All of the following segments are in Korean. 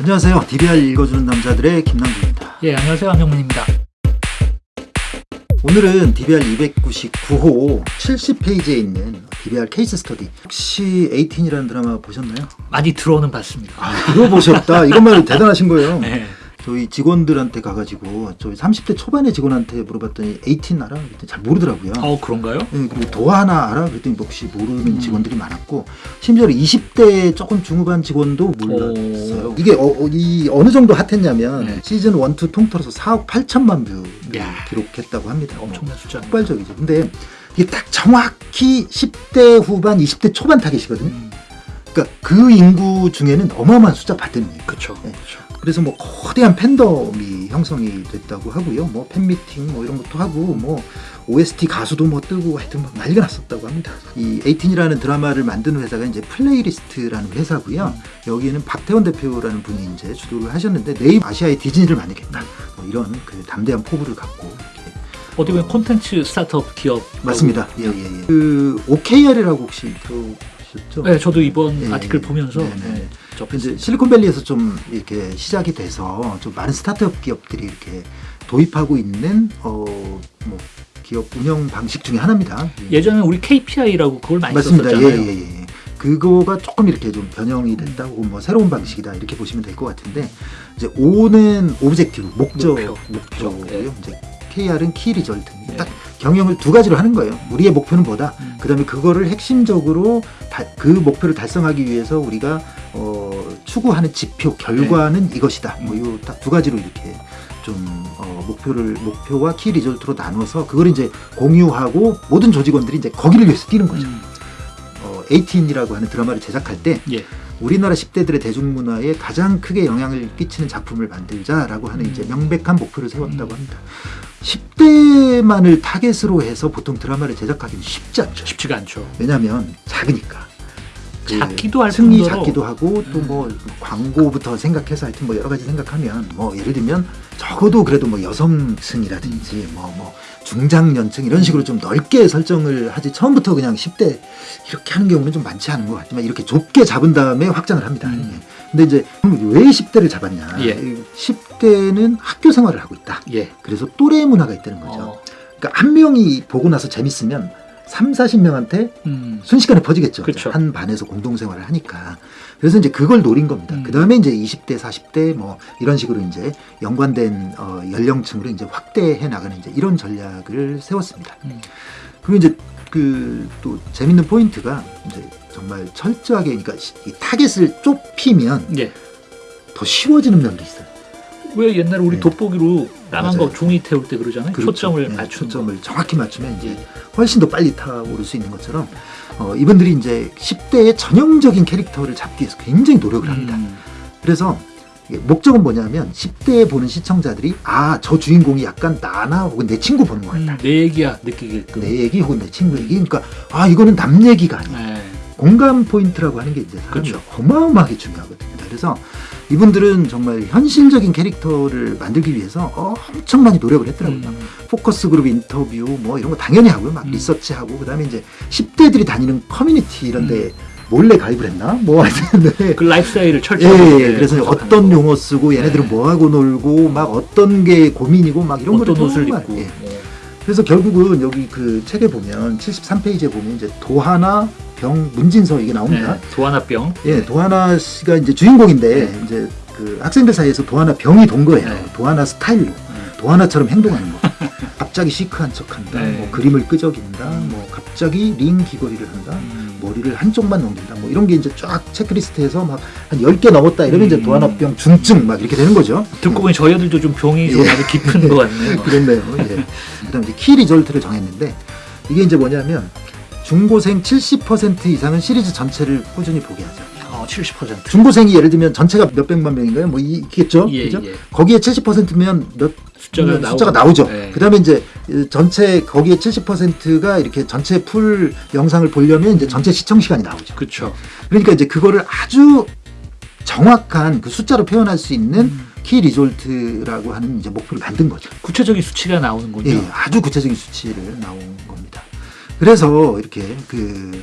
안녕하세요. DBR 읽어주는 남자들의 김남주입니다. 예, 안녕하세요. 안영문입니다. 오늘은 DBR 299호 70페이지에 있는 DBR 케이스 스터디. 혹시 18이라는 드라마 보셨나요? 많이 들어오는 봤습니다. 아, 이거 보셨다. 이것만 대단하신 거예요. 네. 저희 직원들한테 가가지고 저희 30대 초반의 직원한테 물어봤더니 18 알아? 그랬더니 잘 모르더라고요. 어, 그런가요? 네, 그리고 도하 나 알아? 그랬더니 혹시 모르는 음. 직원들이 많았고 심지어 20대 조금 중후반 직원도 몰랐어요. 오. 이게 어, 어, 이 어느 정도 핫했냐면 네. 시즌 1, 2 통틀어서 4억 8천만 뷰를 야. 기록했다고 합니다. 엄청난 숫자. 폭발적이죠. 근데 이게 딱 정확히 10대 후반, 20대 초반 타겟이거든요. 음, 그러니까 그 인구 중에는 어마어마한 숫자 받는 거예요. 그렇죠. 네. 그래서 뭐 거대한 팬덤이 형성이 됐다고 하고요. 뭐 팬미팅 뭐 이런 것도 하고 뭐 OST 가수도 뭐 뜨고 하여튼 막 난리가 났었다고 합니다. 이 에이틴이라는 드라마를 만든 회사가 이제 플레이리스트라는 회사고요. 여기는 박태원 대표라는 분이 이제 주도를 하셨는데 내일 아시아의 디즈니를 만들겠다. 뭐 이런 그 담대한 포부를 갖고 이렇게 어디 보면 콘텐츠 스타트업 기업 맞습니다. 예, 예, 예. 그 OKR이라고 혹시 들어보셨죠? 네, 저도 이번 예, 아티클 예. 보면서 네, 네. 네, 이제 실리콘밸리에서 좀 이렇게 시작이 돼서 좀 많은 스타트업 기업들이 이렇게 도입하고 있는 어뭐 기업 운영 방식 중에 하나입니다. 예전에 우리 KPI라고 그걸 많이 맞습니다. 썼었잖아요. 예 예예. 예, 예. 그거가 조금 이렇게 좀 변형이 됐다 혹은 뭐 새로운 방식이다 이렇게 보시면 될 것 같은데 이제 O는 objective 목적 목표. 목표고요. 네. 이제 KR은 key result. 네. 딱 경영을 두 가지로 하는 거예요. 우리의 목표는 뭐다. 음. 그다음에 그거를 핵심적으로 다- 그 목표를 달성하기 위해서 우리가 어, 추구하는 지표 결과는 이것이다. 음. 뭐 요 딱 두 가지로 이렇게 좀 어, 목표를 목표와 key result로 나눠서 그걸 이제 공유하고 모든 조직원들이 이제 거기를 위해서 뛰는 거죠. 음, 어, 18이라고 하는 드라마를 제작할 때 예. 우리나라 10대들의 대중문화에 가장 크게 영향을 끼치는 작품을 만들자라고 하는 이제 명백한 목표를 세웠다고 음. 합니다. 10대만을 타겟으로 해서 보통 드라마를 제작하기는 쉽지 않죠. 쉽지가 않죠. 왜냐하면 작으니까. 그 작기도 할 승리 뿐더러- 작기도 하고 또 음. 뭐 광고부터 생각해서 하여튼 뭐 여러 가지 생각하면 뭐 예를 들면 적어도 그래도 뭐 여성층이라든지 뭐뭐 중장년층 이런 식으로 좀 넓게 설정을 하지 처음부터 그냥 10대 이렇게 하는 경우는 좀 많지 않은 것 같지만 이렇게 좁게 잡은 다음에 확장을 합니다. 음. 예. 근데 이제 왜 10대를 잡았냐? 예. 10대는 학교 생활을 하고 있다. 예. 그래서 또래 문화가 있다는 거죠. 어, 그러니까 한 명이 보고 나서 재밌으면 3, 40명한테 음, 순식간에 퍼지겠죠. 그쵸. 한 반에서 공동생활을 하니까. 그래서 이제 그걸 노린 겁니다. 음. 그 다음에 이제 20대, 40대 뭐 이런 식으로 이제 연관된 어, 연령층으로 이제 확대해 나가는 이제 이런 전략을 세웠습니다. 음. 그리고 이제 그 또 재밌는 포인트가 이제 정말 철저하게 그러니까 시- 이 타겟을 좁히면 예. 더 쉬워지는 면도 있어요. 왜 옛날에 우리 네. 돋보기로 까만 맞아요. 거 종이 태울 때 그러잖아요. 그렇죠. 초점을 네, 맞추는 거. 초점을 정확히 맞추면 이제 훨씬 더 빨리 타오를 수 있는 것처럼 어, 이분들이 이제 10대의 전형적인 캐릭터를 잡기 위해서 굉장히 노력을 합니다. 음, 그래서 목적은 뭐냐면 10대에 보는 시청자들이 아 저 주인공이 약간 나나 혹은 내 친구 보는 것 같다. 음, 내 얘기야 느끼게끔. 내 얘기 혹은 내 친구 얘기 그러니까 아 이거는 남 얘기가 아니야. 네. 공감 포인트라고 하는 게 이제 사람이 그렇죠. 어마어마하게 중요하거든요. 그래서 이분들은 정말 현실적인 캐릭터를 만들기 위해서 엄청 많이 노력을 했더라고요. 음, focus group interview 뭐 이런 거 당연히 하고요. 막 음. 리서치하고 그다음에 이제 10대들이 다니는 커뮤니티 이런 데 몰래 가입을 했나? 뭐 하여튼 네. 그 라이프 스타일을 예. 예, 네, 그래서 어떤 거. 용어 쓰고 얘네들은 네. 뭐 하고 놀고 막 어떤 게 고민이고 막 이런 어떤 거를 옷을 정말, 입고. 예. 어. 그래서 결국은 여기 그 책에 보면 73페이지에 보면 이제 도하나 병 문진서 이게 나옵니다. 네, 도하나 병. 예, 도하나 씨가 이제 주인공인데 이제 그 학생들 사이에서 도하나 병이 돈 거예요. 네. 도하나 스타일로. 음. 도하나처럼 행동하는 거. 갑자기 시크한 척한다. 네. 뭐 그림을 끄적인다. 뭐 갑자기 링 귀걸이를 한다. 음. 머리를 한쪽만 넘긴다. 뭐 이런 게 이제 쫙 체크리스트에서 막한 10개 넘었다. 이러면 이제 음. 도하나병 중증 막 이렇게 되는 거죠. 듣고 보니 저희 아들도 좀 병이 좀 예. 아주 깊은 것 같네요. 그렇네요. 예. 그다음에 이제 key result를 정했는데 이게 이제 뭐냐면 중고생 70% 이상은 시리즈 전체를 꾸준히 보게 하죠. 어, 70%. 중고생이 예를 들면 전체가 몇 백만 명인가요? 뭐 이- 있겠죠. 예, 그죠? 예. 거기에 70%면 몇 숫자가, 음, 나오고. 숫자가 나오죠. 네. 그다음에 이제 이 전체 거기에 70%가 이렇게 전체 full 영상을 보려면 이제 전체 시청 시간이 나오죠. 그렇죠. 그러니까 이제 그거를 아주 정확한 그 숫자로 표현할 수 있는 key result라고 하는 이제 목표를 만든 거죠. 구체적인 수치가 나오는군요. 예, 아주 구체적인 수치를 나온 겁니다. 그래서 이렇게 그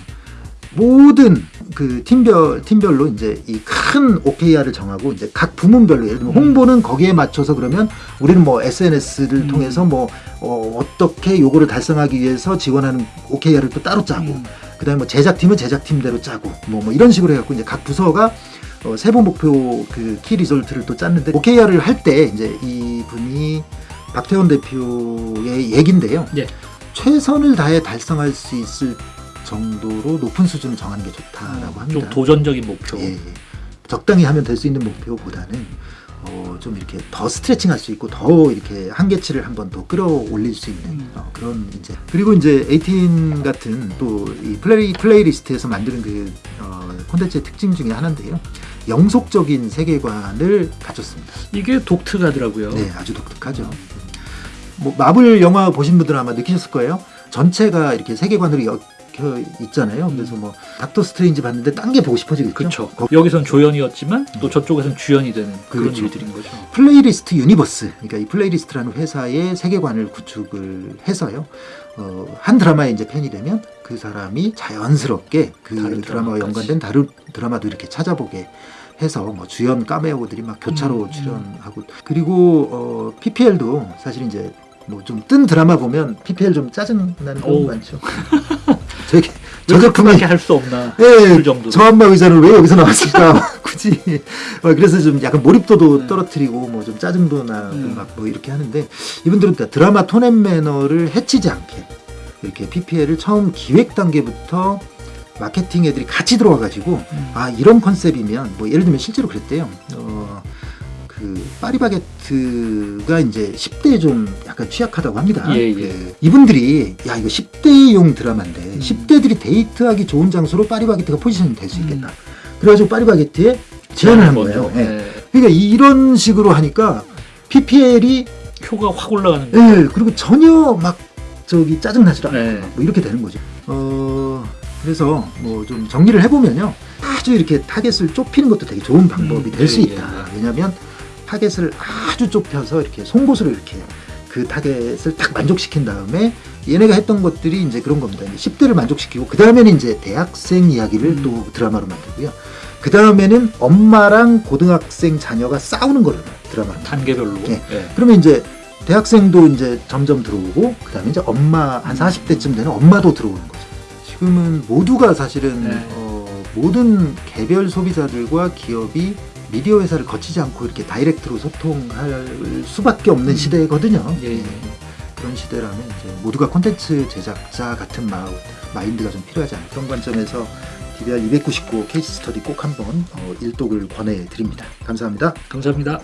모든 그 팀별 팀별로 이제 이 큰 OKR을 정하고 이제 각 부문별로 예를 들면 홍보는 거기에 맞춰서 그러면 우리는 뭐 SNS를 음. 통해서 뭐 어, 어떻게 요거를 달성하기 위해서 지원하는 OKR을 또 따로 짜고 음. 그다음에 뭐 제작팀은 제작팀대로 짜고 뭐, 뭐 이런 식으로 해갖고 이제 각 부서가 어, 세부 목표 그 키 리졸트를 또 짰는데 OKR을 할 때 이제 이 분이 박태원 대표의 얘긴데요. 예. 최선을 다해 달성할 수 있을 정도로 높은 수준을 정하는 게 좋다라고 합니다. 좀 도전적인 목표. 예, 예. 적당히 하면 될 수 있는 목표보다는 어, 좀 이렇게 더 스트레칭 할 수 있고 더 이렇게 한계치를 한 번 더 끌어올릴 수 있는 음. 어, 그런 이제 그리고 이제 18 같은 또 이 플레이 플레이리스트에서 만드는 그 어, 콘텐츠의 특징 중에 하나인데요. 영속적인 세계관을 가졌습니다. 이게 독특하더라고요. 네, 아주 독특하죠. 뭐 마블 영화 보신 분들은 아마 느끼셨을 거예요. 전체가 이렇게 세계관으로 엮여 있잖아요. 그래서 뭐 닥터 스트레인지 봤는데 딴 게 보고 싶어지겠죠. 그렇죠. 거- 여기선 조연이었지만 또 저쪽에선 주연이 되는 그런 그렇죠. 일들인 거죠. 플레이리스트 universe, 그러니까 이 플레이리스트라는 회사의 세계관을 구축을 해서요. 어, 한 드라마에 이제 팬이 되면 그 사람이 자연스럽게 그 다른 드라마와. 연관된 다른 드라마도 이렇게 찾아보게 해서 뭐 주연 까메오들이 막 교차로 음, 출연하고 그리고 어, PPL도 사실 이제 뭐 좀 뜬 드라마 보면 PPL 좀 짜증 나는 경우 오. 많죠. 저게 저저 작품이 그렇게 할수 없나 예, 그 정도로. 저 엄마 의자는 왜 여기서 나왔을까 굳이 어, 그래서 좀 약간 몰입도도 네. 떨어뜨리고 뭐 좀 짜증도 나고 음. 막뭐 이렇게 하는데 이분들은 다 드라마 톤앤 매너를 해치지 않게 이렇게 PPL을 처음 기획 단계부터 마케팅 애들이 같이 들어와 가지고 음. 아 이런 컨셉이면 뭐 예를 들면 실제로 그랬대요. 어, 그 파리바게트가 이제 10대에 좀 약간 취약하다고 합니다. 예, 예. 그 이분들이 야 이거 10대용 드라마인데 음. 10대들이 데이트하기 좋은 장소로 파리바게트가 포지션이 될 수 있겠다. 음. 그래가지고 파리바게트에 제안을 한 거예요. 예. 네. 그러니까 이런 식으로 하니까 PPL이 표가 확 올라가는 거예요. 예, 그리고 전혀 막 저기 짜증 나질 않고 네. 뭐 이렇게 되는 거죠. 어 그래서 뭐 좀 정리를 해보면요, 아주 이렇게 타겟을 좁히는 것도 되게 좋은 방법이 음, 될수 예, 있다. 예, 왜냐하면 타겟을 아주 좁혀서 이렇게 송곳으로 이렇게 그 타겟을 딱 만족시킨 다음에 얘네가 했던 것들이 이제 그런 겁니다. 이제 10대를 만족시키고 그 다음에는 이제 대학생 이야기를 음. 또 드라마로 만들고요. 그 다음에는 엄마랑 고등학생 자녀가 싸우는 거를 드라마로 단계별로. 예. 예. 그러면 이제 대학생도 이제 점점 들어오고 그 다음에 이제 엄마 한 40대쯤 되는 엄마도 들어오는 거죠. 지금은 모두가 사실은 네. 어, 모든 개별 소비자들과 기업이 미디어 회사를 거치지 않고 이렇게 다이렉트로 소통할 수밖에 없는 음. 시대거든요. 예. 그런 시대라면 이제 모두가 콘텐츠 제작자 같은 마음, 마인드가 좀 필요하지 않을까 그런 관점에서 DBR 299 케이스 스터디 꼭 한번 어, 일독을 권해드립니다. 감사합니다. 감사합니다.